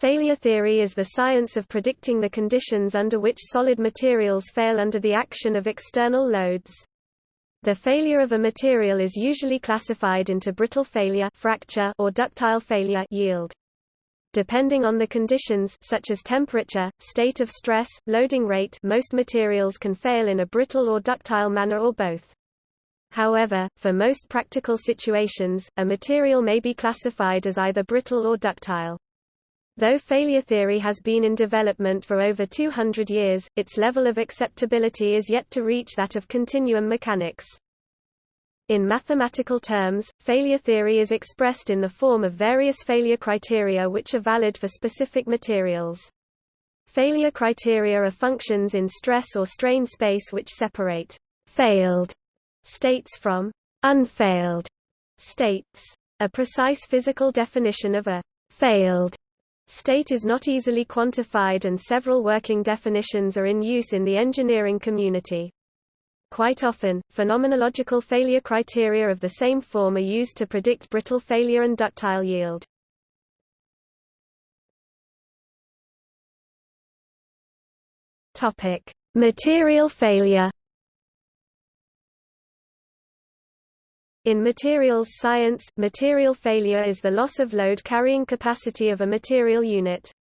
Failure theory is the science of predicting the conditions under which solid materials fail under the action of external loads. The failure of a material is usually classified into brittle failure fracture or ductile failure yield. Depending on the conditions such as temperature, state of stress, loading rate most materials can fail in a brittle or ductile manner or both. However, for most practical situations, a material may be classified as either brittle or ductile. Though failure theory has been in development for over 200 years, its level of acceptability is yet to reach that of continuum mechanics. In mathematical terms, failure theory is expressed in the form of various failure criteria which are valid for specific materials. Failure criteria are functions in stress or strain space which separate failed states from unfailed states. A precise physical definition of a failed State is not easily quantified and several working definitions are in use in the engineering community. Quite often, phenomenological failure criteria of the same form are used to predict brittle failure and ductile yield. Topic: Material failure. In materials science, material failure is the loss of load carrying capacity of a material unit.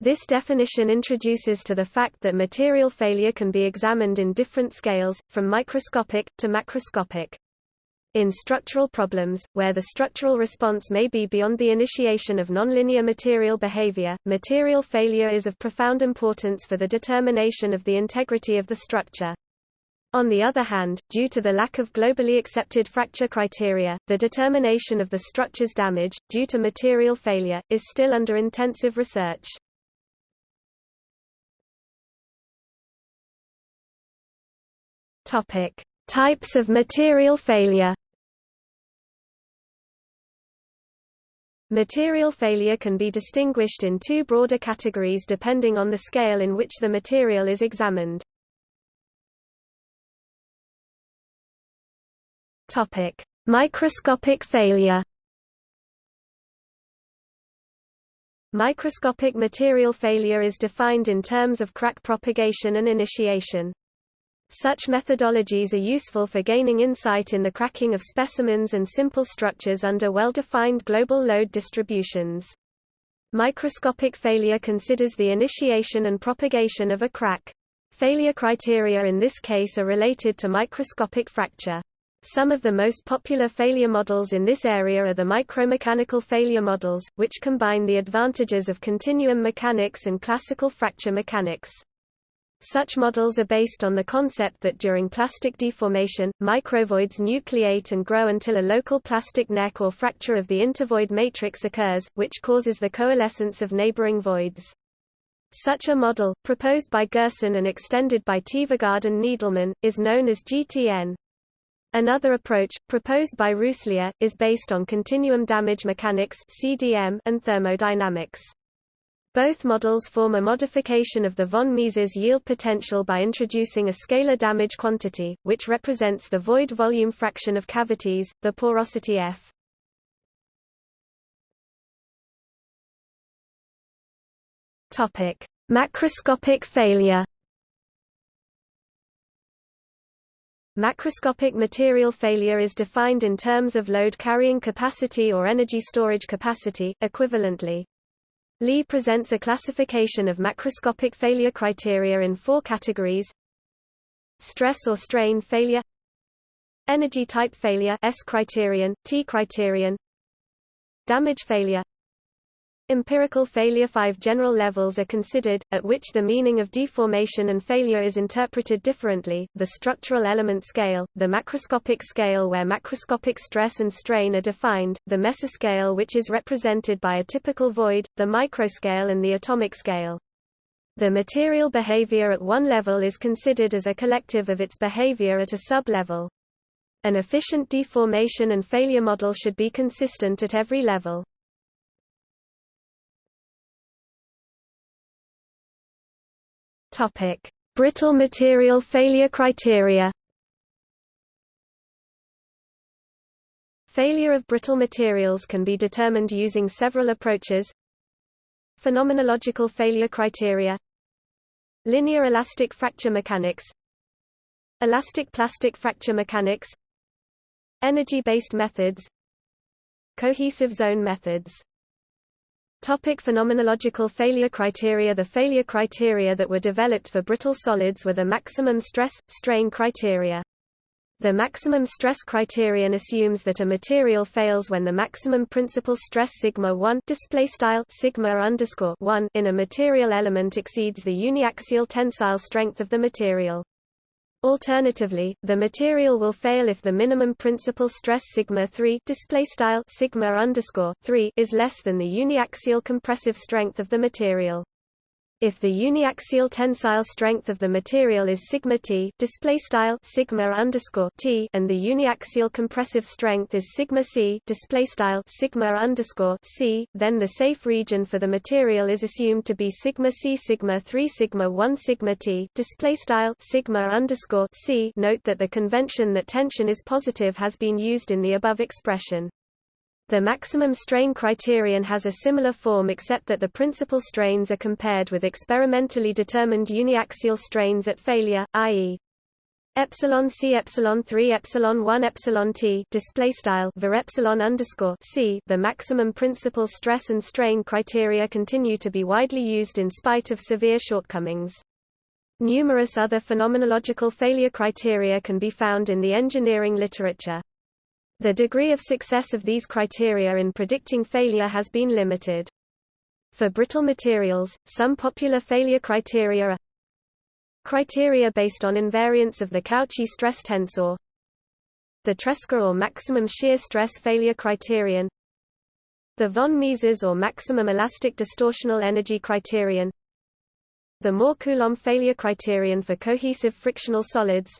This definition introduces to the fact that material failure can be examined in different scales, from microscopic, to macroscopic. In structural problems, where the structural response may be beyond the initiation of nonlinear material behavior, material failure is of profound importance for the determination of the integrity of the structure. On the other hand, due to the lack of globally accepted fracture criteria, the determination of the structure's damage, due to material failure, is still under intensive research. Topic: Types of material failure. Material failure can be distinguished in two broader categories depending on the scale in which the material is examined. Topic: Microscopic failure. Microscopic material failure is defined in terms of crack propagation and initiation. Such methodologies are useful for gaining insight in the cracking of specimens and simple structures under well-defined global load distributions. Microscopic failure considers the initiation and propagation of a crack. Failure criteria in this case are related to microscopic fracture. Some of the most popular failure models in this area are the micromechanical failure models, which combine the advantages of continuum mechanics and classical fracture mechanics. Such models are based on the concept that during plastic deformation, microvoids nucleate and grow until a local plastic neck or fracture of the intervoid matrix occurs, which causes the coalescence of neighboring voids. Such a model, proposed by Gurson and extended by Tvergaard and Needleman, is known as GTN. Another approach, proposed by Rousselier, is based on continuum damage mechanics (CDM) and thermodynamics. Both models form a modification of the von Mises yield potential by introducing a scalar damage quantity, which represents the void volume fraction of cavities, the porosity F. Topic: Macroscopic failure. Macroscopic material failure is defined in terms of load carrying capacity or energy storage capacity, equivalently. Lee presents a classification of macroscopic failure criteria in four categories. Stress or strain failure. Energy type failure S criterion, T criterion. Damage failure Empirical failure Five general levels are considered, at which the meaning of deformation and failure is interpreted differently, the structural element scale, the macroscopic scale where macroscopic stress and strain are defined, the mesoscale which is represented by a typical void, the microscale and the atomic scale. The material behavior at one level is considered as a collective of its behavior at a sub-level. An efficient deformation and failure model should be consistent at every level. Topic: Brittle material failure criteria. Failure of brittle materials can be determined using several approaches. Phenomenological failure criteria. Linear elastic fracture mechanics. Elastic plastic fracture mechanics. Energy-based methods. Cohesive zone methods Topic phenomenological failure criteria The failure criteria that were developed for brittle solids were the maximum stress, strain criteria. The maximum stress criterion assumes that a material fails when the maximum principal stress sigma 1 display style sigma underscore 1 in a material element exceeds the uniaxial tensile strength of the material. Alternatively, the material will fail if the minimum principal stress sigma 3 display style sigma underscore 3 is less than the uniaxial compressive strength of the material. If the uniaxial tensile strength of the material is sigma t, display style sigma underscore t, and the uniaxial compressive strength is sigma c, display style sigma underscore c, then the safe region for the material is assumed to be sigma c sigma 3 sigma 1 sigma t, display style sigma underscore c. Note that the convention that tension is positive has been used in the above expression. The maximum strain criterion has a similar form except that the principal strains are compared with experimentally determined uniaxial strains at failure, i.e. epsilon c epsilon 3 epsilon 1 epsilon t display style var epsilon underscore c. The maximum principal stress and strain criteria continue to be widely used in spite of severe shortcomings. Numerous other phenomenological failure criteria can be found in the engineering literature the degree of success of these criteria in predicting failure has been limited. For brittle materials, some popular failure criteria are criteria based on invariance of the Cauchy stress tensor, the Tresca or maximum shear stress failure criterion, the von Mises or maximum elastic distortional energy criterion, the Mohr-Coulomb failure criterion for cohesive frictional solids,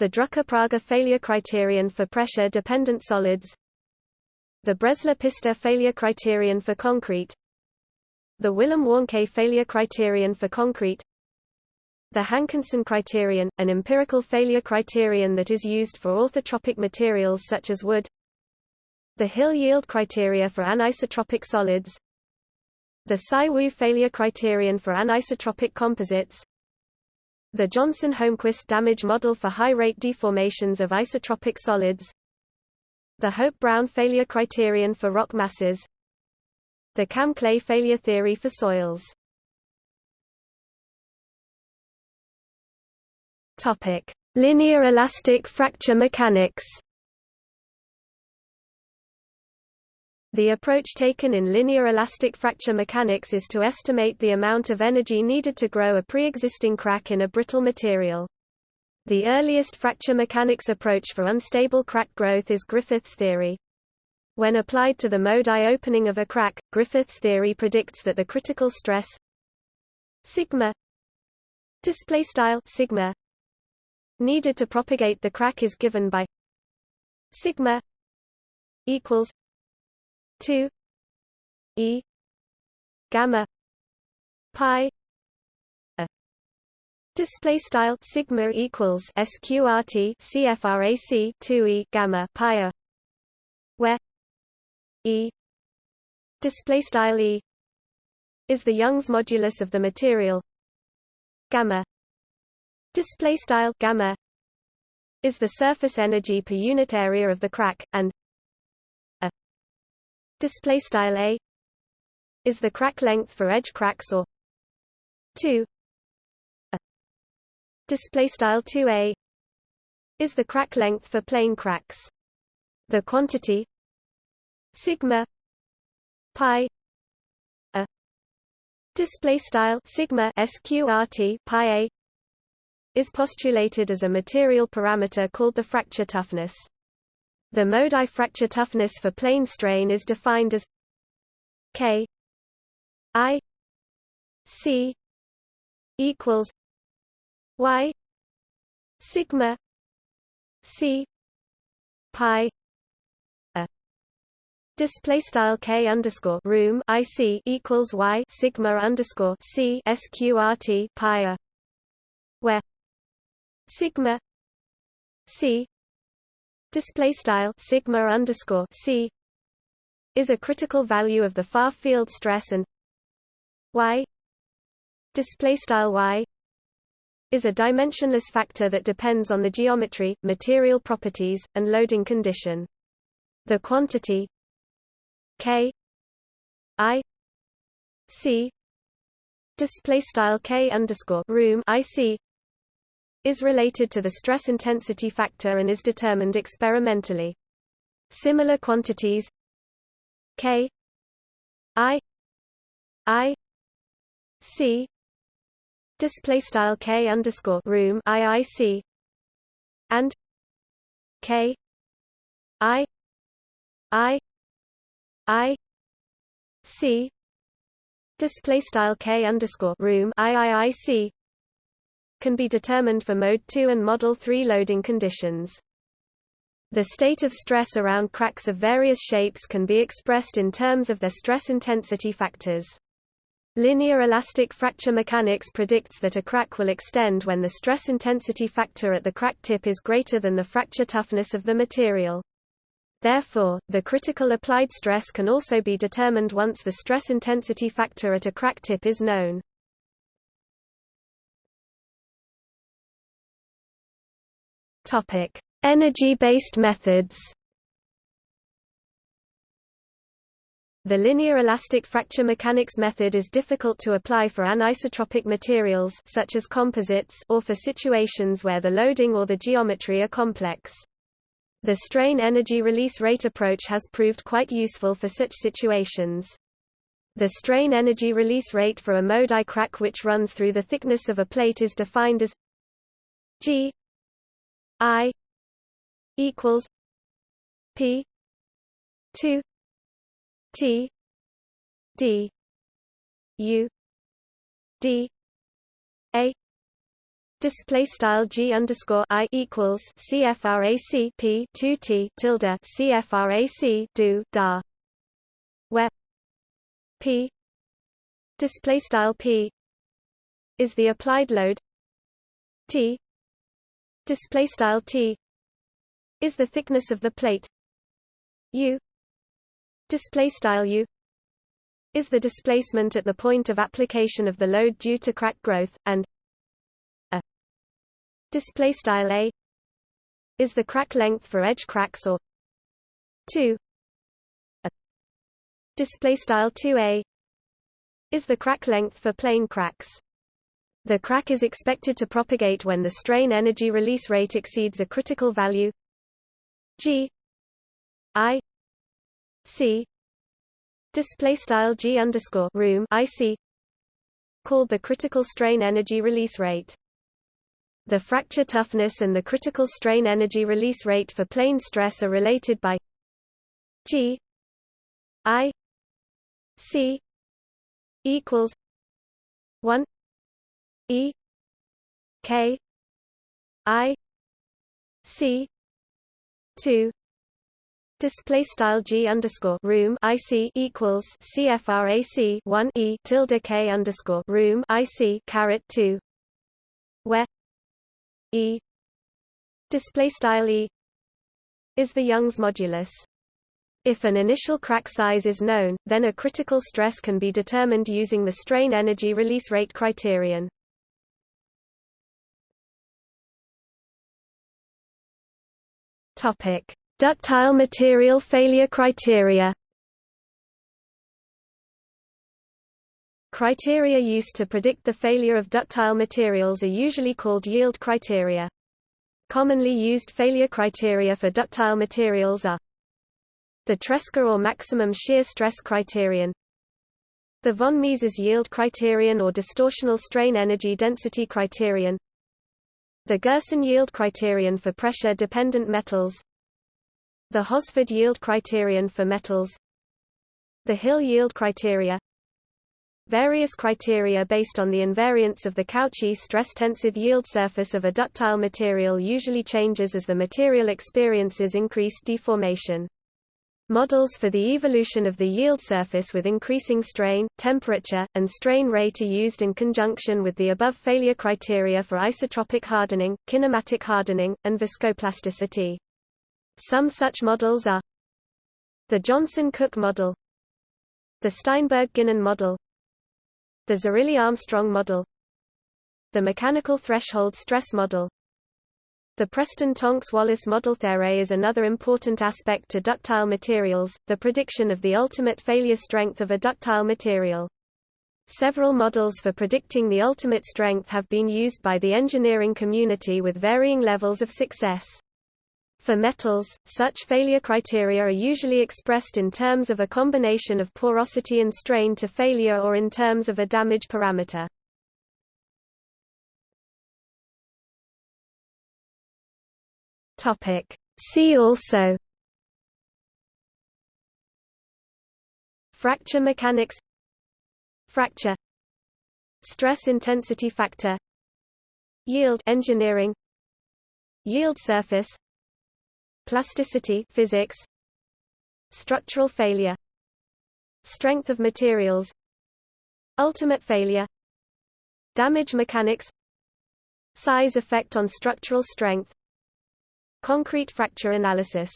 the Drucker-Prager failure criterion for pressure-dependent solids the Bresler-Pister failure criterion for concrete the Willam-Warnke failure criterion for concrete the Hankinson criterion, an empirical failure criterion that is used for orthotropic materials such as wood the Hill yield criteria for anisotropic solids the Tsai-Wu failure criterion for anisotropic composites the Johnson-Holmquist damage model for high-rate deformations of isotropic solids. The Hoek-Brown failure criterion for rock masses. The Cam-Clay failure theory for soils. Linear elastic fracture mechanics The approach taken in linear elastic fracture mechanics is to estimate the amount of energy needed to grow a pre-existing crack in a brittle material. The earliest fracture mechanics approach for unstable crack growth is Griffith's theory. When applied to the mode I opening of a crack, Griffith's theory predicts that the critical stress sigma display style sigma needed to propagate the crack is given by sigma equals 2 e gamma pi a. Display style sigma equals sqrt cfrac 2 e gamma pi a. Where e display style e is the Young's modulus of the material. Gamma display style gamma is the surface energy per unit area of the crack and display style a is the crack length for edge cracks or 2 a display style 2a is the crack length for plane cracks. The quantity sigma pi a display style sigma sqrt pi a is postulated as a material parameter called the fracture toughness the Mode I fracture toughness for plane strain is defined as K I C equals Y sigma C pi a. Display style K underscore room IC equals Y sigma underscore C sqrt pi a where sigma C display style sigma underscore c is a critical value of the far field stress and y display style y is a dimensionless factor that depends on the geometry, material properties, and loading condition. The quantity k i c display style k underscore room ic is related to the stress intensity factor and is determined experimentally. Similar quantities k i i c display style k underscore room iic and k i i i c display style k underscore room iiic can be determined for mode 2 and model 3 loading conditions. The state of stress around cracks of various shapes can be expressed in terms of their stress intensity factors. Linear elastic fracture mechanics predicts that a crack will extend when the stress intensity factor at the crack tip is greater than the fracture toughness of the material. Therefore, the critical applied stress can also be determined once the stress intensity factor at a crack tip is known. Energy-based methods. The linear elastic fracture mechanics method is difficult to apply for anisotropic materials such as composites or for situations where the loading or the geometry are complex. The strain energy release rate approach has proved quite useful for such situations. The strain energy release rate for a mode I crack which runs through the thickness of a plate is defined as G I equals P two T D U D A Display style G underscore I equals CFRAC P two T tilde CFRAC do da where P display style P is the applied load T display style T is the thickness of the plate. U display style u is the displacement at the point of application of the load due to crack growth and a display style a is the crack length for edge cracks or 2 a display style 2a is the crack length for plane cracks the crack is expected to propagate when the strain energy release rate exceeds a critical value. G. I. C. Display style G underscore room IC called the critical strain energy release rate. The fracture toughness and the critical strain energy release rate for plane stress are related by G. I. C. equals one E K I C two display style g underscore room ic equals cfrac 1 e tilde k underscore room ic caret 2 where e display style e is the Young's modulus. If an initial crack size is known, then a critical stress can be determined using the strain energy release rate criterion. Topic: Ductile material failure criteria Criteria used to predict the failure of ductile materials are usually called yield criteria. Commonly used failure criteria for ductile materials are the Tresca or maximum shear stress criterion the von Mises yield criterion or distortional strain energy density criterion the Gurson yield criterion for pressure-dependent metals. The Hosford yield criterion for metals. The Hill yield criteria. Various criteria based on the invariance of the Cauchy stress-tensive yield surface of a ductile material usually changes as the material experiences increased deformation. Models for the evolution of the yield surface with increasing strain, temperature, and strain rate are used in conjunction with the above failure criteria for isotropic hardening, kinematic hardening, and viscoplasticity. Some such models are the Johnson-Cook model the Steinberg-Guinan model The Zerilli-Armstrong model The mechanical threshold stress model the Preston-Tonks-Wallace model theory is another important aspect to ductile materials, the prediction of the ultimate failure strength of a ductile material. Several models for predicting the ultimate strength have been used by the engineering community with varying levels of success. For metals, such failure criteria are usually expressed in terms of a combination of porosity and strain to failure or in terms of a damage parameter. Topic. See also Fracture mechanics Fracture Stress intensity factor Yield engineering Yield surface Plasticity physics Structural failure Strength of materials Ultimate failure Damage mechanics Size effect on structural strength Concrete fracture analysis